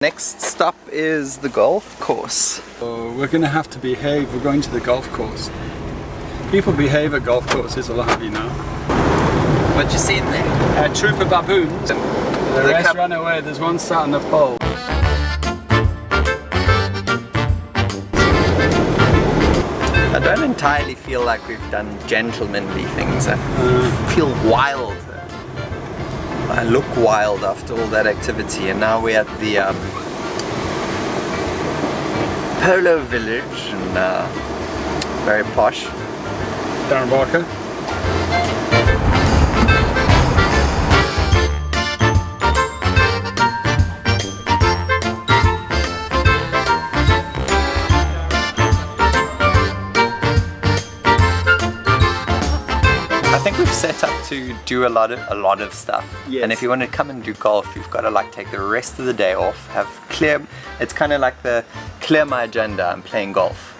Next stop is the golf course. So we're going to have to behave. We're going to the golf course. People behave at golf courses a lot, you know. What you see in there? A troop of baboons. The, The rest ran away. There's one sat on the pole. I don't entirely feel like we've done gentlemanly things. I uh. feel wild. I look wild after all that activity and now we're at the um, Polo Village and uh, very posh. Darren Barker. Set up to do a lot of a lot of stuff. Yes. And if you want to come and do golf, you've got to like take the rest of the day off, have clear it's kind of like the clear my agenda, I'm playing golf.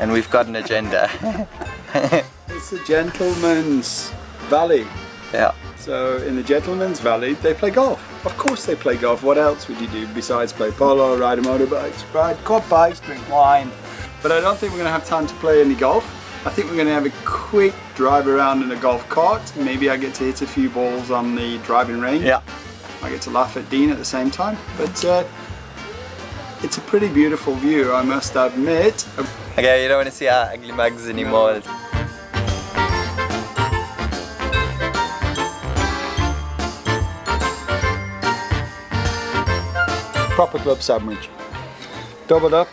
And we've got an agenda. It's the Gentleman's Valley. yeah. So in the Gentleman's Valley, they play golf. Of course they play golf. What else would you do besides play polo, ride a motorbikes, ride quad bikes, drink wine? But I don't think we're going to have time to play any golf. I think we're going to have a quick drive around in a golf cart. Maybe I get to hit a few balls on the driving range. Yeah. I get to laugh at Dean at the same time. But uh, it's a pretty beautiful view, I must admit. Okay, you don't want to see our ugly mugs anymore. Proper club sandwich. Doubled up.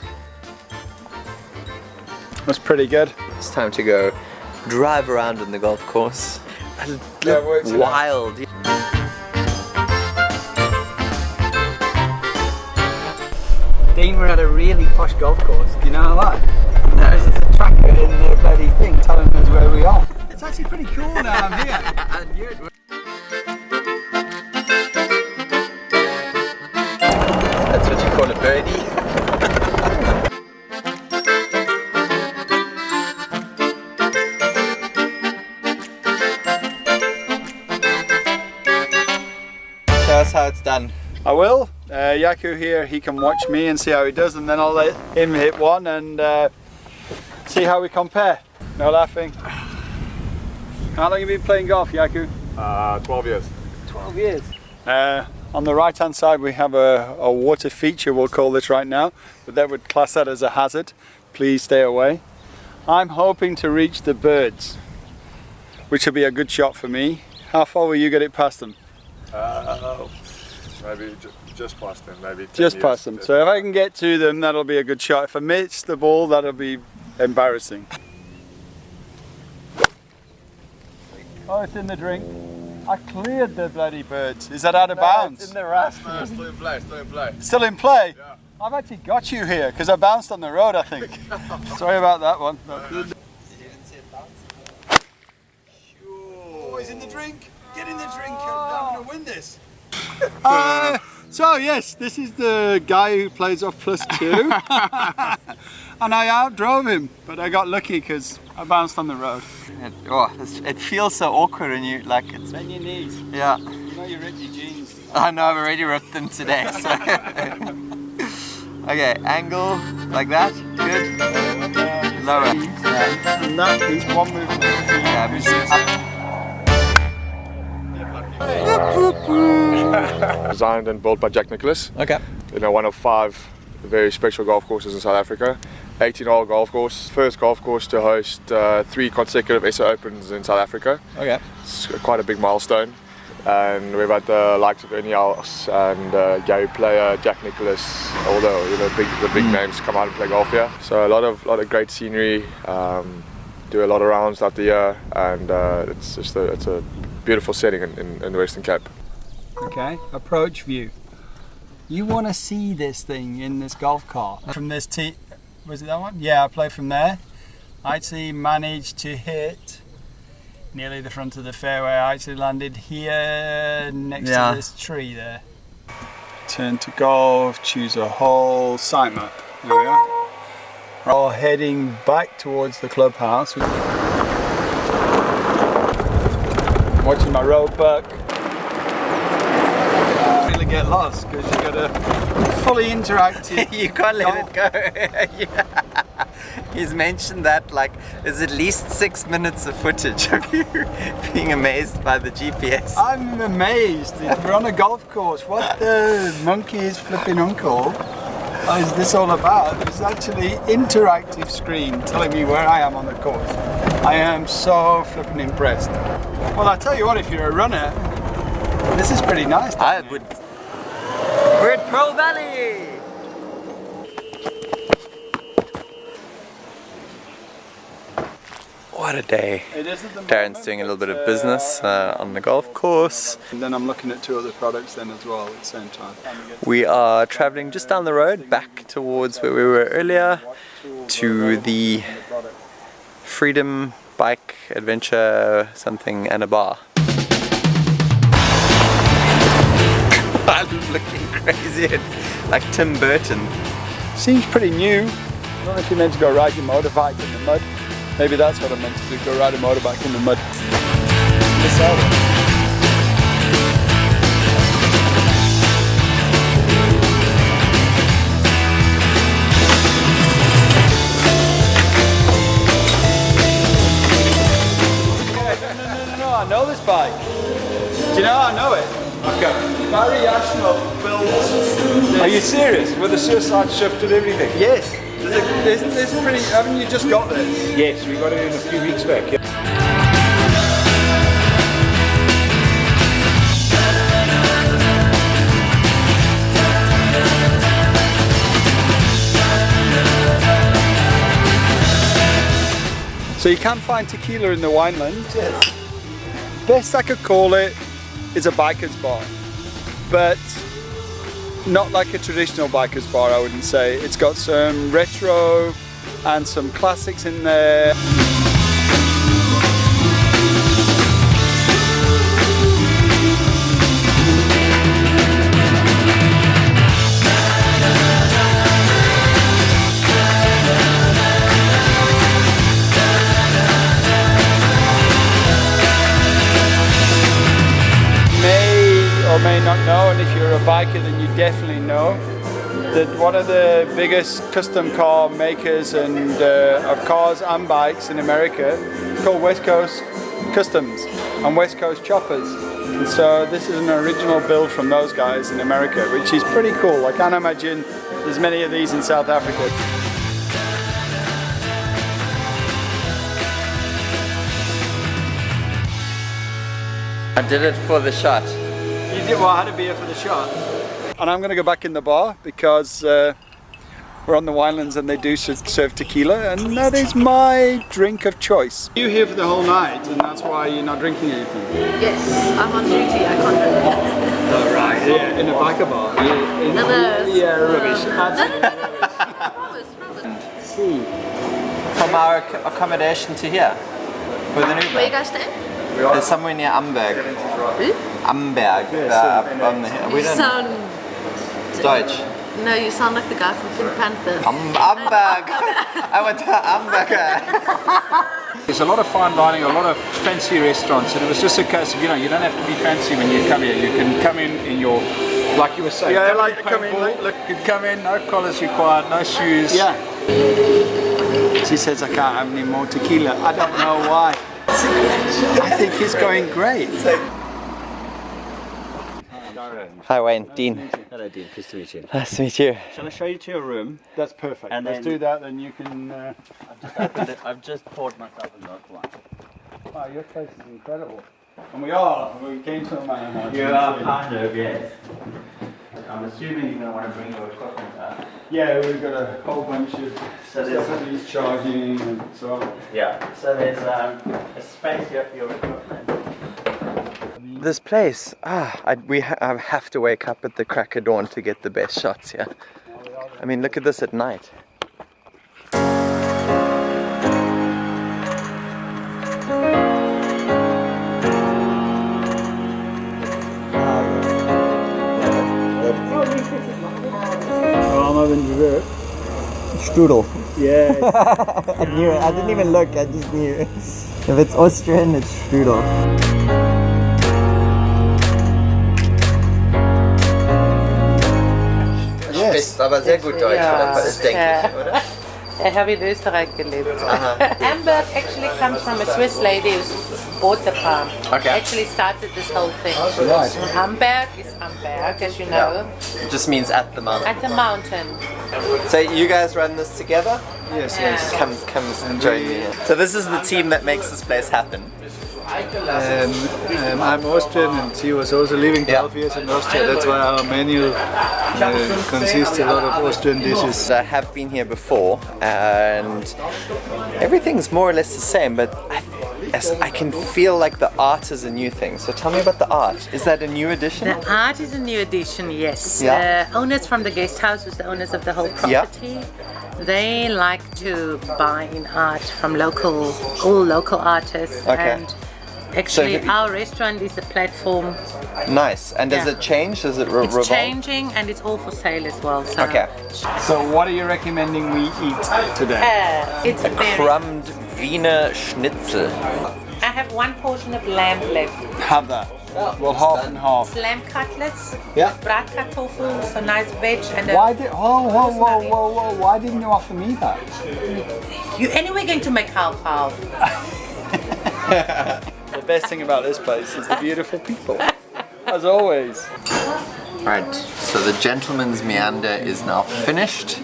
That's pretty good. It's time to go drive around on the golf course. And Yeah, look works it wild. Dean, we're at a really posh golf course. Do you know that? There's a tracker in the bloody thing telling us where we are. It's actually pretty cool now I'm here. Here, he can watch me and see how he does and then I'll let him hit one and uh, see how we compare. No laughing. How long have you been playing golf, Yaku? Uh, 12 years. 12 years. Uh, on the right hand side we have a, a water feature we'll call this right now but that would class that as a hazard please stay away I'm hoping to reach the birds which will be a good shot for me how far will you get it past them Uh, maybe just past them, maybe just years. past them so if I can get to them that'll be a good shot if I miss the ball that'll be embarrassing oh it's in the drink I cleared the bloody birds is that out of bounds in the rust. No, still in play, still in play. Still in play? Yeah. I've actually got you here because I bounced on the road, I think. Sorry about that one. Oh, he's in the drink. Get in the drink. I'm going to win this. Uh, so, yes, this is the guy who plays off plus two. and I outdrove him, but I got lucky because I bounced on the road. It, oh, it's- it feels so awkward when you like it's. Bend your knees. Yeah, You know you ripped your jeans. I know I've already ripped them today. So. okay, angle like that. Good. Lower. Yeah. And that is one movement. Yeah, Who's up. Designed and built by Jack Nicklaus. Okay. You know, one of five very special golf courses in South Africa. 18 hole golf course. First golf course to host uh, three consecutive SA Opens in South Africa. Okay. It's quite a big milestone. And we've had the likes of Ernie Els and uh, Gary Player, Jack Nicklaus, all the you know big the big names come out and play golf here. So a lot of lot of great scenery. Um, do a lot of rounds out the year, and uh, it's just a, it's a beautiful setting in, in, in the Western Cape. Okay, approach view. You want to see this thing in this golf cart from this tee. Was it that one? Yeah, I play from there. I actually managed to hit nearly the front of the fairway. I actually landed here next Yeah. to this tree there. Turn to golf, choose a hole, site map. There we are. We're all heading back towards the clubhouse. Watching my road buck. Really get lost because you've gotta fully interactive. you can't let it go. Yeah. He's mentioned that like there's at least six minutes of footage of you being amazed by the GPS. I'm amazed. We're on a golf course. What the monkey is flipping uncle is this all about? There's actually interactive screen telling me where I am on the course. I am so flipping impressed. Well, I tell you what, if you're a runner, this is pretty nice. I would. We're at Pearl Valley. What a day. It is at the Darren's moment, doing a little bit of business uh, on the golf course. And then I'm looking at two other products then as well at the same time. We are traveling just down the road back towards where we were earlier to the Freedom Bike Adventure something and a bar. I'm looking crazy, like Tim Burton. Seems pretty new. Know if you're meant to go ride your motorbike in the mud. Maybe that's what I'm meant to do, go ride a motorbike in the mud. You know I know it? Okay. Barry Ashmore built Are you serious? With the suicide shift and everything? Yes. There's, there's pretty, haven't you just got this? Yes, we got it in a few weeks back. Yeah. So you can't find tequila in the wineland. Yes. Best I could call it is a biker's bar. But not like a traditional biker's bar, I wouldn't say. It's got some retro and some classics in there. You're a biker, then you definitely know that one of the biggest custom car makers and uh, of cars and bikes in America is called West Coast Customs and West Coast Choppers. And so this is an original build from those guys in America, which is pretty cool. I can't imagine there's many of these in South Africa. I did it for the shot. You did well, I had a beer for the shot. And I'm going to go back in the bar because uh, we're on the Winelands and they do serve tequila and that is my drink of choice. You here for the whole night and that's why you're not drinking anything? Yes, I'm on duty, I can't drink. Oh right, yeah, in a biker bar. Yeah, in- No, no, yeah rubbish. No, no, no, no, no. Promise, promise. From our accommodation to here. With an Where you guys staying? It's somewhere near Amberg. Who? Amberg. the- up on the hill. We You don't sound... Deutsch. No, you sound like the guy from Pink Panther. Am- Amberg. I went to Amberg. There's a lot of fine dining, a lot of fancy restaurants, and it was just a case of, you know, you don't have to be fancy when you come here. You can come in in your, like you were saying, Yeah, come like in come in, paintball, like- look- you can come in, no collars required, no shoes. Yeah. She says I can't have any more tequila. I don't know why. I think he's going great. Hi Wayne, Dean. Hello, Dean. Pleased to meet you. Nice to meet you. Shall I show you to your room? That's perfect. And Let's then- do that then you can... Uh... I've just poured myself a local one. Wow, your place is incredible. And we are. We came to a man. You are kind of, yes. I'm assuming you're going to want to bring your equipment up. Yeah, we've got a whole bunch of So stuff there's, that needs charging and so on. yeah, so there's um, a space here for your equipment. This place, ah, I, we ha- I have to wake up at the crack of dawn to get the best shots here. I mean, look at this at night. Strudel. Yeah. I knew it. I didn't even look. I just knew. If it's Austrian, it's strudel. Yes. sprichst aber sehr gut Deutsch, Ja. oder? Das denke ich, oder? Ich habe in Österreich gelebt. Aha. Amberg actually comes from a Swiss lady who bought the farm. Okay. Actually started this whole thing. Right. Amberg is Amberg, as you know, Yeah. It just means at the mountain. at the mountain. So you guys run this together? Yes, Yeah. yes. Come, come join me. So this is the team that makes this place happen. Um, um, I'm Austrian and she was also living Yeah. 12 years in Austria. That's why our menu uh, consists a lot of Austrian dishes. I have been here before, and everything's more or less the same, but I, as I can feel like the art is a new thing. So tell me about the art. Is that a new addition? The art is a new addition, yes. Yeah. Uh, owners from the guest houses, the owners of the whole Yeah. property, they like to buy in art from local, all local artists. Okay. And actually, have you- our restaurant is a platform. Nice. And does Yeah. it change? Does it re- It's revolve? changing and it's all for sale as well. So. Okay. So what are you recommending we eat today? Uh, it's very. Crumbed Wiener Schnitzel. I have one portion of lamb left. Have that. Well, half and half. Lamb cutlets, Yeah. bratkartoffel, so nice veg, and a, Why did? Whoa, whoa, whoa, whoa, whoa! Why didn't you offer me that? you anyway going to make half half. The best thing about this place is the beautiful people, as always. Right, so the gentleman's meander is now finished.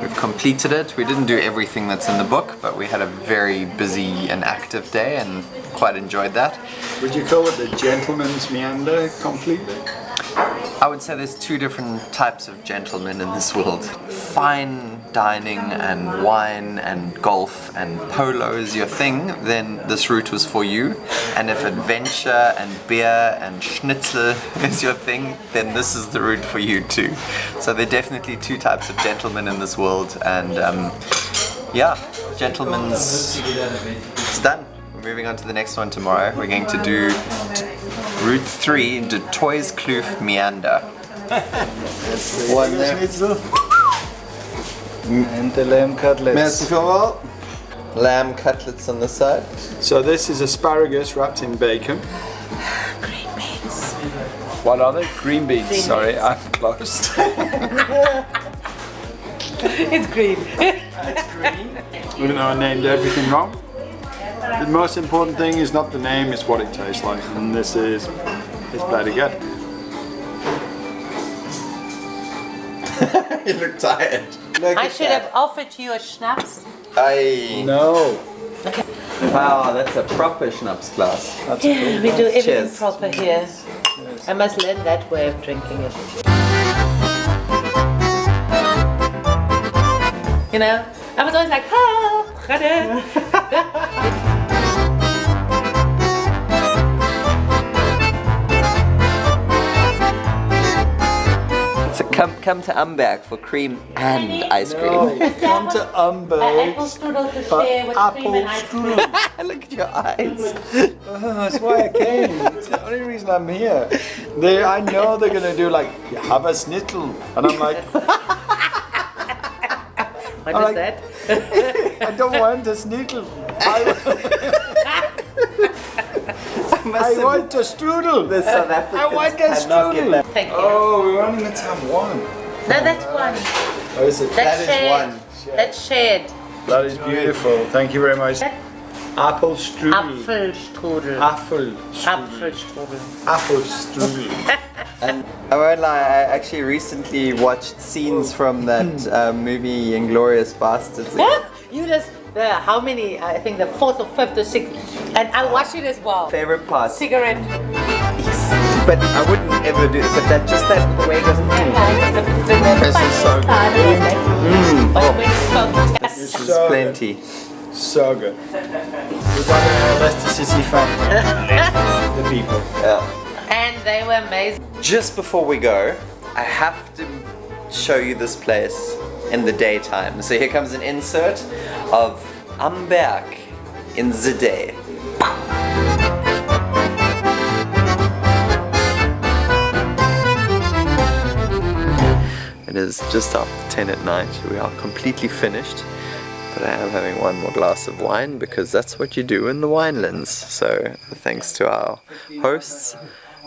We've completed it. We didn't do everything that's in the book, but we had a very busy and active day and quite enjoyed that. Would you call it the gentleman's meander completely? I would say there's two different types of gentlemen in this world. Fine dining and wine and golf and polo is your thing, then this route was for you. And if adventure and beer and schnitzel is your thing, then this is the route for you too. So there are definitely two types of gentlemen in this world and um, yeah, gentlemen's it's done. We're moving on to the next one tomorrow. We're going to do t- Route 3 de Toys Kloof Meander. One there. Schnitzel. And the lamb cutlets. Merci vielmals. Lamb cutlets on the side. So this is asparagus wrapped in bacon. Green beans. What are they? Green beans. Sorry, I'm close. It's green. Even though I named everything wrong. The most important thing is not the name, it's what it tastes like. And this is, it's bloody good. you look tired. Look I at should that. have offered you a schnapps. I No. Wow, that's a proper schnapps glass. That's Yeah, we do everything Cheers. proper here. I must learn that way of drinking it. You know, I was always like, ha, ah, come come to Amberg for cream and ice cream. Come to An apple Umberg. strudel to share with cream Apple and ice cream. strudel. look at your eyes. Oh, that's why I came. It's the only reason I'm here. They, I know they're gonna do like, "You have a snittle. And I'm like, What All is right. that? I don't want a snittle. I, I want a strudel. The South I want a cannot strudel. Thank you. Oh, we're only meant to have one. No, that's one. Oh, is it? That's That is shared. one. That's shared. That is beautiful. Thank you very much. Apple strudel. Apfelstrudel. Apple. Apfelstrudel. Apple strudel. And I won't lie, I actually recently watched scenes from that uh, movie Inglourious Basterds. you just the how many? I think the fourth or fifth or sixth, and I watch it as well. Favorite part. Cigarette. Yes. But I wouldn't ever do it. But that just that way it goes. Mm, This is so good. Uh, but mm. oh. oh. when it's smoked, this is So plenty. So good. We've got a Leicester City fan. the people. Yeah. and they were amazing. Just before we go, I have to show you this place in the daytime. So here comes an insert of Amberg in the day. It is just after 10 at night. We are completely finished. But I am having one more glass of wine because that's what you do in the winelands. So thanks to our hosts.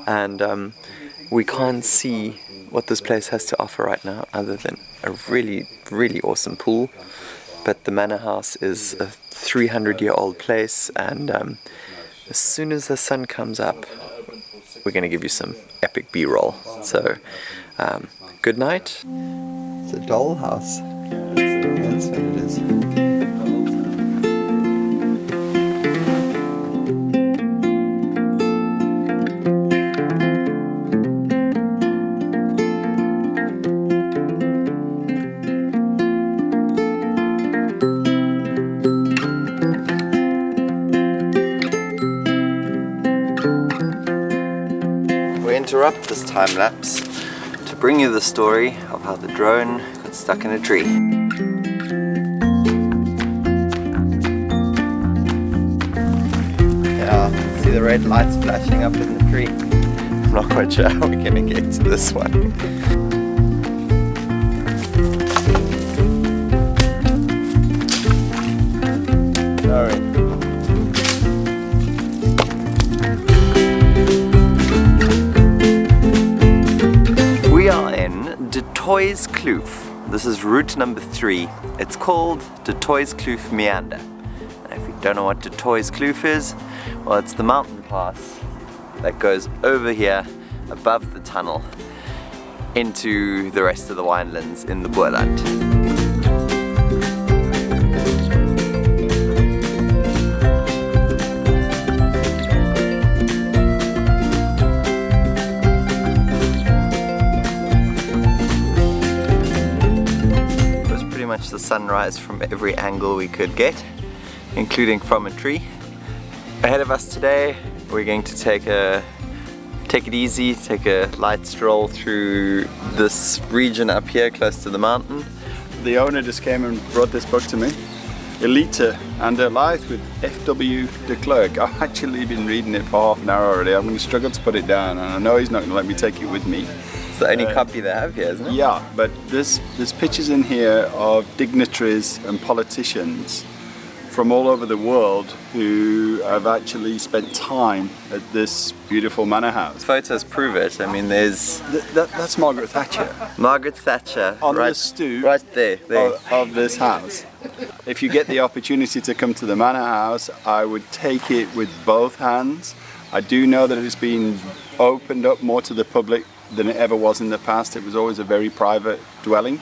And um, we can't see what this place has to offer right now, other than a really, really awesome pool. But the manor house is a 300 year old place, and um, as soon as the sun comes up, we're going to give you some epic B roll. So, um, good night. It's a dollhouse. That's what it is. Interrupt this time lapse to bring you the story of how the drone got stuck in a tree. Yeah, see the red lights flashing up in the tree. I'm not quite sure how we're gonna get to this one. Toitskloof. This is route number three. It's called Du Toitskloof Meander. And if you don't know what Du Toitskloof is, well, it's the mountain pass that goes over here above the tunnel into the rest of the winelands in the Boerland. The sunrise from every angle we could get, including from a tree. Ahead of us today, we're going to take a take it easy, take a light stroll through this region up here close to the mountain. The owner just came and brought this book to me. Elita and a Life with F.W. de Klerk. I've actually been reading it for half an hour already. I'm going to struggle to put it down and I know he's not going to let me take it with me. It's the only copy they have here, isn't it? Yeah, but there's, there's pictures in here of dignitaries and politicians from all over the world who have actually spent time at this beautiful manor house. Photos prove it. I mean, there's Th- that, that's Margaret Thatcher Margaret Thatcher on right, the stoop right there. there. of, of this house. If you get the opportunity to come to the manor house, I would take it with both hands. I do know that it's been opened up more to the public than it ever was in the past. It was always a very private dwelling.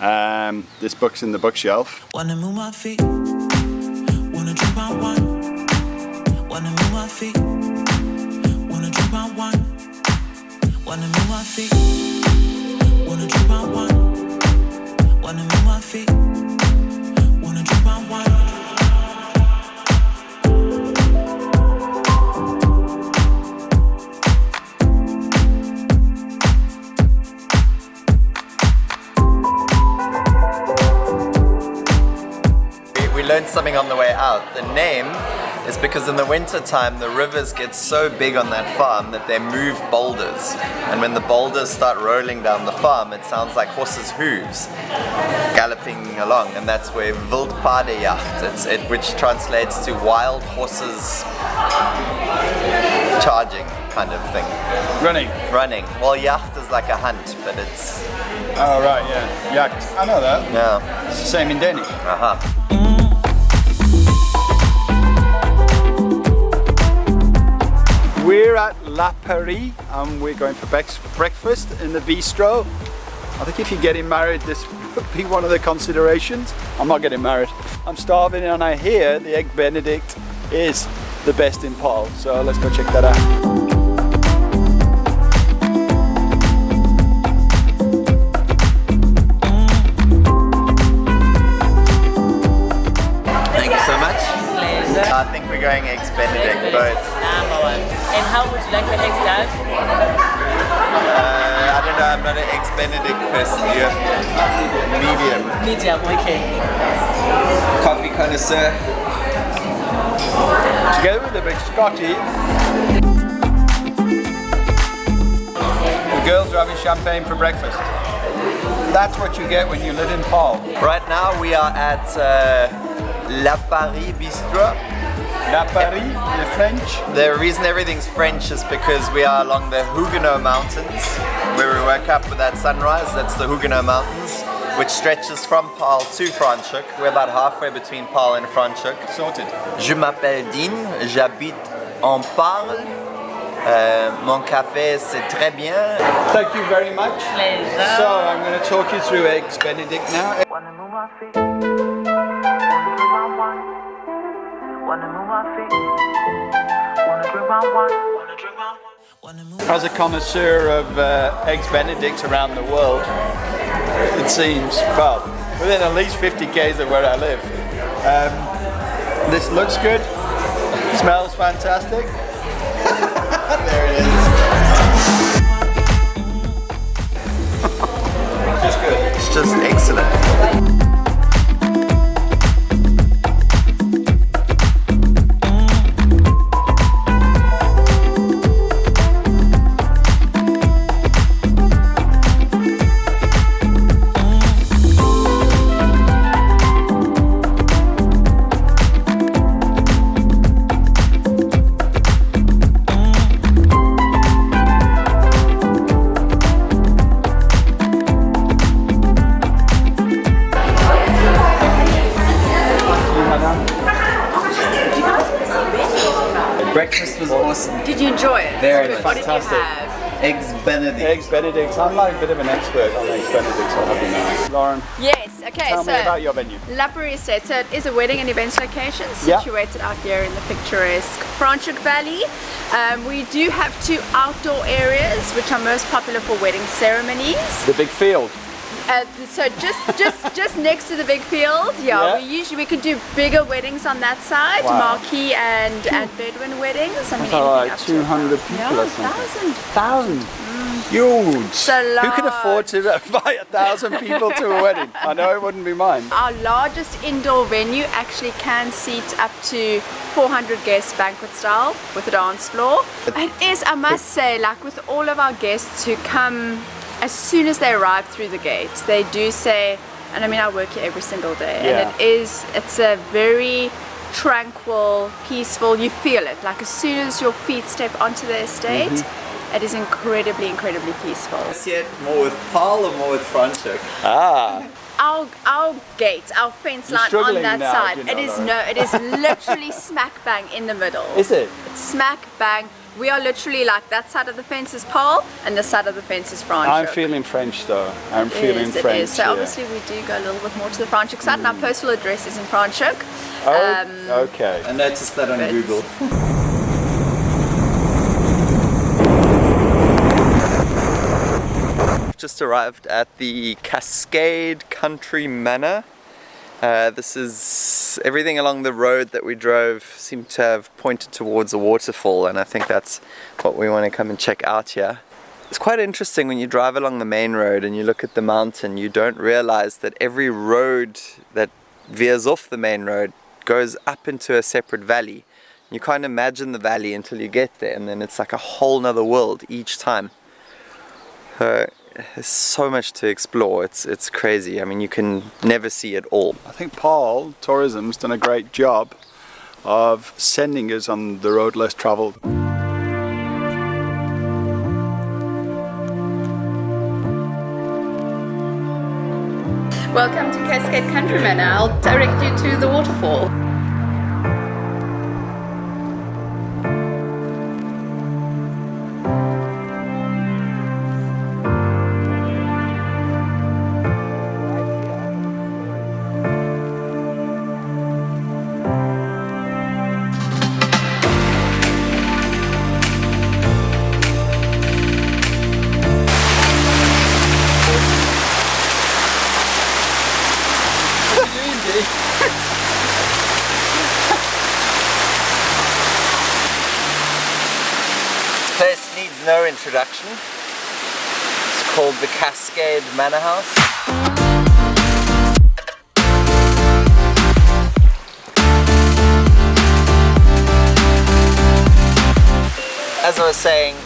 Um, this book's in the bookshelf. Wanna move my feet. Wanna drink my wine. Wanna move my feet. Wanna drink my wine. Wanna move my feet. Wanna drink my wine. Wanna move my feet. Out. The name is because in the winter time the rivers get so big on that farm that they move boulders. And when the boulders start rolling down the farm, it sounds like horses' hooves galloping along. And that's where Wildpaardejacht, it's, it, which translates to wild horses charging kind of thing. Running. Running. Well, yacht is like a hunt, but it's, Oh, right, yeah. Yacht. I know that. yeah, It's the same in Danish. uh-huh. We're at La Paris and we're going for breakfast in the bistro. I think if you're getting married, this would be one of the considerations. I'm not getting married. I'm starving and I hear the Egg Benedict is the best in Paarl. So let's go check that out. Thank you so much. I think we're going eggs Benedict both. Number one. And how would you like the eggs done? Uh, I don't know, I'm not an eggs Benedict person. You medium. Medium, okay. Coffee connoisseur. Together with the big Scotty. The girls are having champagne for breakfast. That's what you get when you live in Paarl. Right now we are at uh, La Paris Bistro. La Paris, the French. The reason everything's French is because we are along the Huguenot Mountains where we woke up with that sunrise. That's the Huguenot Mountains, which stretches from Paarl to Franschhoek. We're about halfway between Paarl and Franschhoek. Sorted. Je m'appelle Dean, j'habite en Paarl. Euh, mon café c'est très bien. Thank you very much. Pleasure. So I'm going to talk you through Eggs Benedict now. As a connoisseur of uh, Eggs Benedict around the world, it seems, well, within at least 50 k's of where I live. Um, this looks good, smells fantastic. there it is. Just good. It's just excellent. Eggs Benedict. I'm like a bit of an expert on Eggs Benedict, so I'll have you know. Lauren, Yes, okay, tell so me about your venue. La Paris Estate. So it is a wedding and events location Yeah. situated out here in the picturesque Franschhoek Valley. Um, we do have two outdoor areas which are most popular for wedding ceremonies. The big field. Uh, so just just just next to the big field, yeah, Yeah. we usually we could do bigger weddings on that side, Wow. marquee and and Bedouin weddings. I mean, That's all anything right, up to 200 people yeah, or something. thousand. Thousand. Huge. So Who can afford to invite a thousand people to a wedding? I know it wouldn't be mine. Our largest indoor venue actually can seat up to 400 guests banquet style with a dance floor. It is, I must say, like with all of our guests who come as soon as they arrive through the gates, they do say, and I mean I work here every single day, Yeah. and it is, it's a very tranquil, peaceful, you feel it. Like as soon as your feet step onto the estate, Mm-hmm. it is incredibly, incredibly peaceful. See it more with Paarl or more with Franschhoek? Ah. our our gate, our fence You're line on that now, side. you know, it is Lauren. no, it is literally smack bang in the middle. Is it? It's smack bang. We are literally like that side of the fence is Paarl and this side of the fence is Franschhoek. I'm feeling French though. I'm It feeling is, French. is. So yeah. obviously we do go a little bit more to the Franschhoek side and our postal address is in Franschhoek. Oh, Um, okay. I noticed that on But- Google. Just arrived at the Cascade Country Manor. Uh, this is everything along the road that we drove seemed to have pointed towards a waterfall, and I think that's what we want to come and check out here. It's quite interesting when you drive along the main road and you look at the mountain, you don't realize that every road that veers off the main road goes up into a separate valley. You can't imagine the valley until you get there, and then it's like a whole nother world each time. So much to explore. It's it's crazy. I mean, you can never see it all. I think Paarl Tourism's done a great job of sending us on the road less travelled. Welcome to Cascade Country Manor. I'll direct you to the waterfall. House. As I was saying,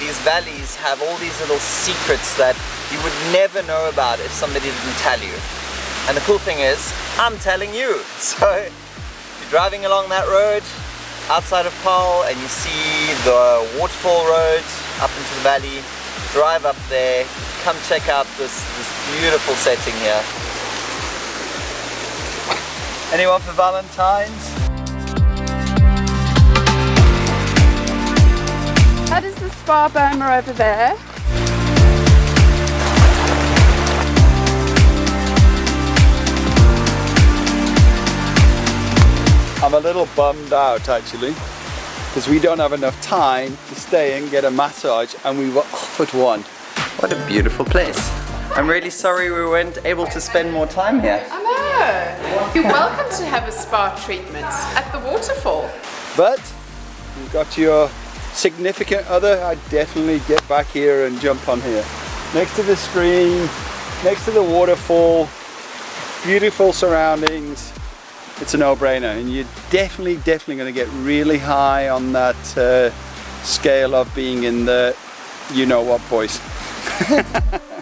these valleys have all these little secrets that you would never know about if somebody didn't tell you. And the cool thing is, I'm telling you. So if you're driving along that road outside of Paarl and you see the waterfall road up into the valley, drive up there, come check out this, this beautiful setting here. Anyone for Valentine's? That is the Spa Boma over there. I'm a little bummed out actually because we don't have enough time to stay and get a massage and we were offered one. What a beautiful place. I'm really sorry we weren't able to spend more time here. I know. You're welcome to have a spa treatment at the waterfall. But you've got your significant other, I'd definitely get back here and jump on here. Next to the stream, next to the waterfall, beautiful surroundings. It's a no-brainer and you're definitely, definitely going to get really high on that uh, scale of being in the you know what boys.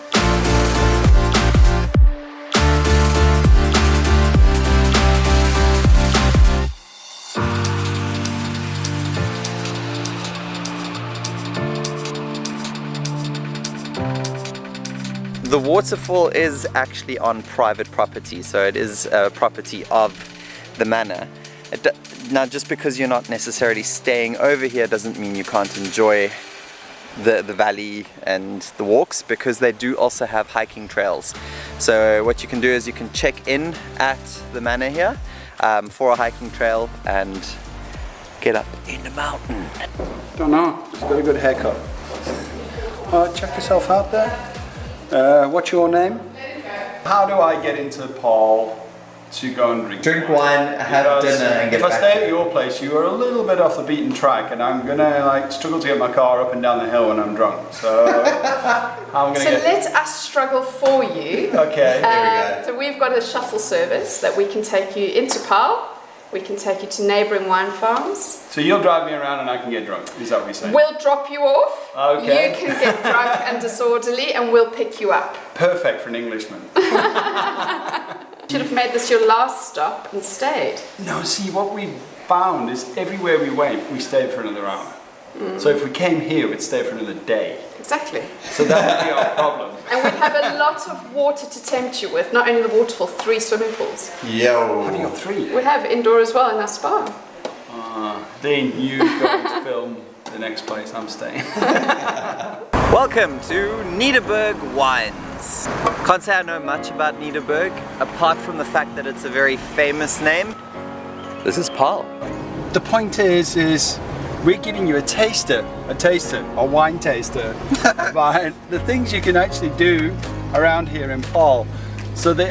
The waterfall is actually on private property, so it is a property of the manor. Now, just because you're not necessarily staying over here doesn't mean you can't enjoy the, the valley and the walks because they do also have hiking trails. So what you can do is you can check in at the manor here um, for a hiking trail and get up in the mountain. Don't know, just got a good haircut. Uh, check yourself out there. Uh, what's your name? How do I get into Paarl to go and drink? Drink wine, have Because dinner and get If I stay at your place, you are a little bit off the beaten track and I'm gonna like struggle to get my car up and down the hill when I'm drunk. So how am gonna So get let us struggle for you. Okay, Uh, so we've got a shuttle service that we can take you into Paarl. We can take you to neighbouring wine farms. So you'll drive me around and I can get drunk, is that what you're saying? We'll drop you off. Okay. You can get drunk and disorderly, and we'll pick you up. Perfect for an Englishman. Should have made this your last stop and stayed. No, see, what we found is everywhere we went, we stayed for another hour. So if we came here, we'd stay for another day. Exactly. So that would be our problem. And we have a lot of water to tempt you with. Not only the waterfall, three swimming pools. Yo. Have you got three? We have indoor as well in our spa. Uh, Dean, you go and film the next place I'm staying. Welcome to Nederburg Can't say I know much about Nederburg, apart from the fact that it's a very famous name. This is Paarl. the point is, is we're giving you a taster, a taster, a wine taster, about the things you can actually do around here in Paarl. So the